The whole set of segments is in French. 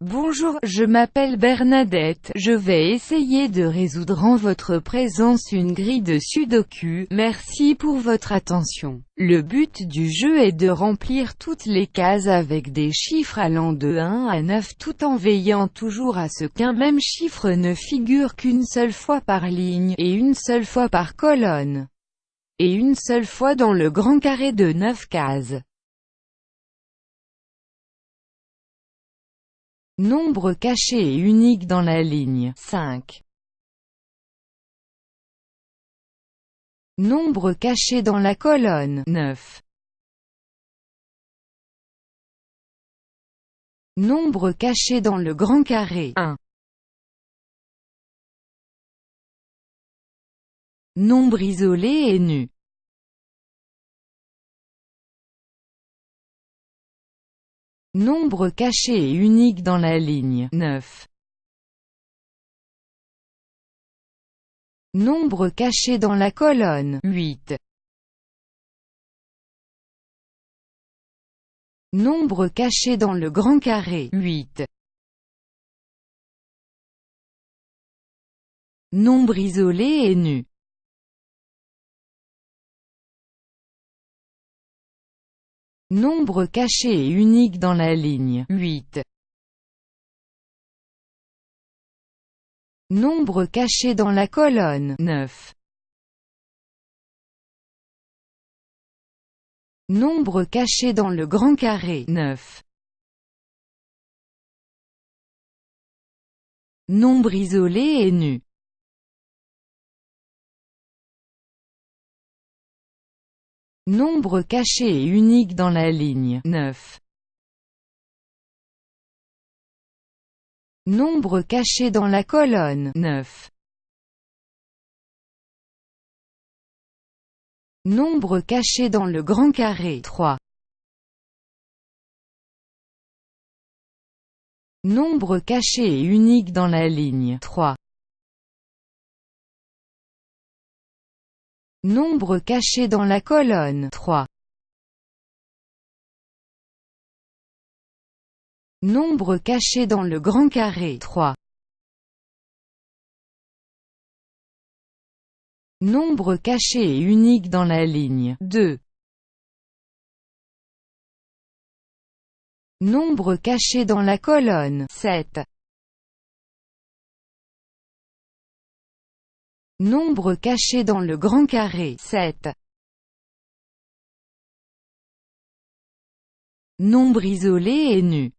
Bonjour, je m'appelle Bernadette, je vais essayer de résoudre en votre présence une grille de sudoku, merci pour votre attention. Le but du jeu est de remplir toutes les cases avec des chiffres allant de 1 à 9 tout en veillant toujours à ce qu'un même chiffre ne figure qu'une seule fois par ligne, et une seule fois par colonne, et une seule fois dans le grand carré de 9 cases. Nombre caché et unique dans la ligne 5. Nombre caché dans la colonne 9. Nombre caché dans le grand carré 1. Nombre isolé et nu Nombre caché et unique dans la ligne 9. Nombre caché dans la colonne 8. Nombre caché dans le grand carré 8. Nombre isolé et nu Nombre caché et unique dans la ligne 8. Nombre caché dans la colonne 9. Nombre caché dans le grand carré 9. Nombre isolé et nu Nombre caché et unique dans la ligne 9. Nombre caché dans la colonne 9. Nombre caché dans le grand carré 3. Nombre caché et unique dans la ligne 3. Nombre caché dans la colonne 3. Nombre caché dans le grand carré 3. Nombre caché et unique dans la ligne 2. Nombre caché dans la colonne 7. Nombre caché dans le grand carré 7. Nombre isolé et nu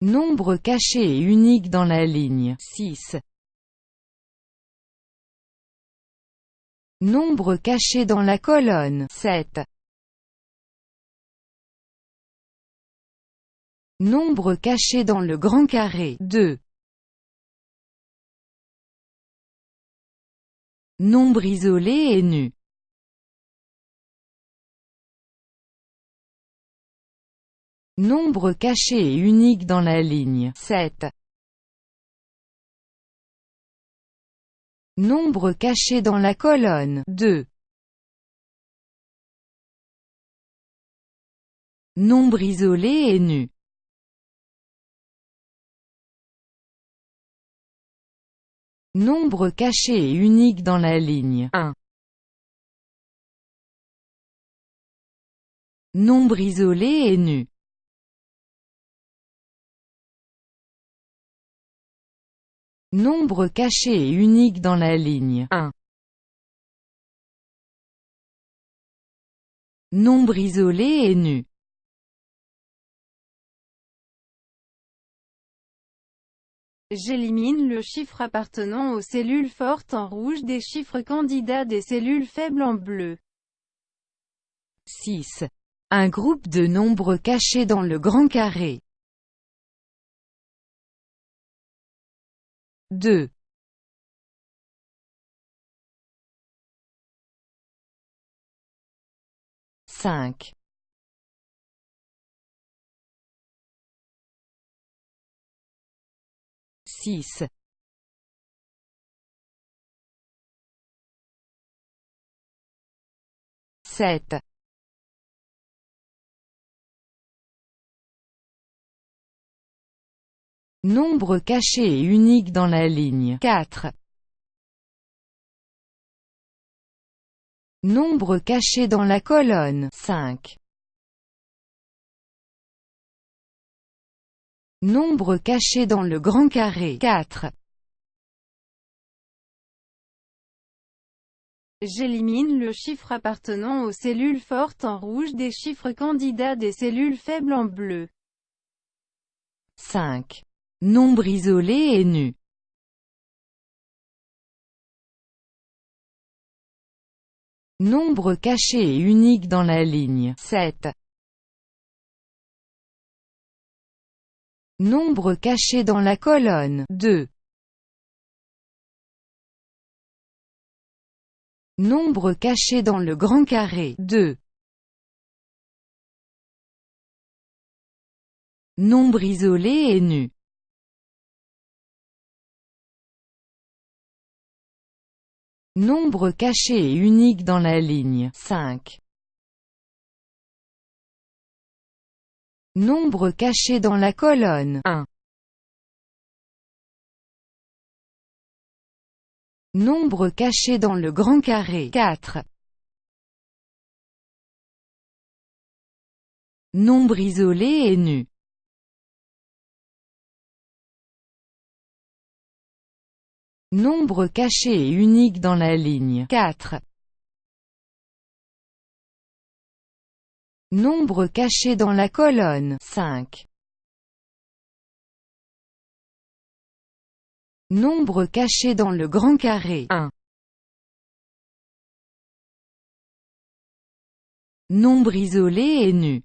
Nombre caché et unique dans la ligne 6. Nombre caché dans la colonne 7. Nombre caché dans le grand carré 2. Nombre isolé et nu Nombre caché et unique dans la ligne 7. Nombre caché dans la colonne 2. Nombre isolé et nu Nombre caché et unique dans la ligne 1. Nombre isolé et nu Nombre caché et unique dans la ligne 1. Nombre isolé et nu J'élimine le chiffre appartenant aux cellules fortes en rouge des chiffres candidats des cellules faibles en bleu. 6. Un groupe de nombres cachés dans le grand carré. 2. 5. 6sept Nombre caché et unique dans la ligne. 4 Nombre caché dans la colonne. 5 Nombre caché dans le grand carré 4. J'élimine le chiffre appartenant aux cellules fortes en rouge des chiffres candidats des cellules faibles en bleu. 5. Nombre isolé et nu. Nombre caché et unique dans la ligne 7. Nombre caché dans la colonne 2. Nombre caché dans le grand carré 2. Nombre isolé et nu. Nombre caché et unique dans la ligne 5. Nombre caché dans la colonne 1. Nombre caché dans le grand carré 4. Nombre isolé et nu. Nombre caché et unique dans la ligne 4. Nombre caché dans la colonne 5. Nombre caché dans le grand carré 1. Nombre isolé et nu.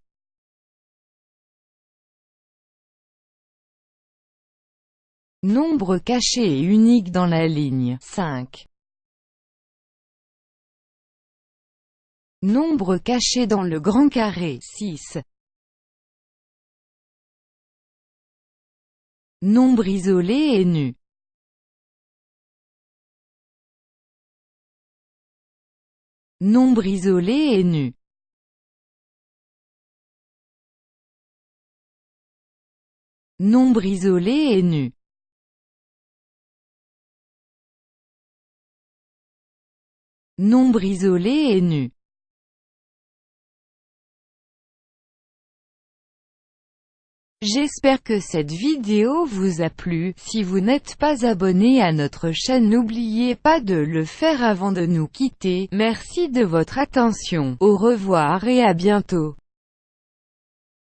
Nombre caché et unique dans la ligne 5. Nombre caché dans le grand carré 6. Nombre isolé et nu. Nombre isolé et nu. Nombre isolé et nu. Nombre isolé et nu. J'espère que cette vidéo vous a plu, si vous n'êtes pas abonné à notre chaîne n'oubliez pas de le faire avant de nous quitter, merci de votre attention, au revoir et à bientôt.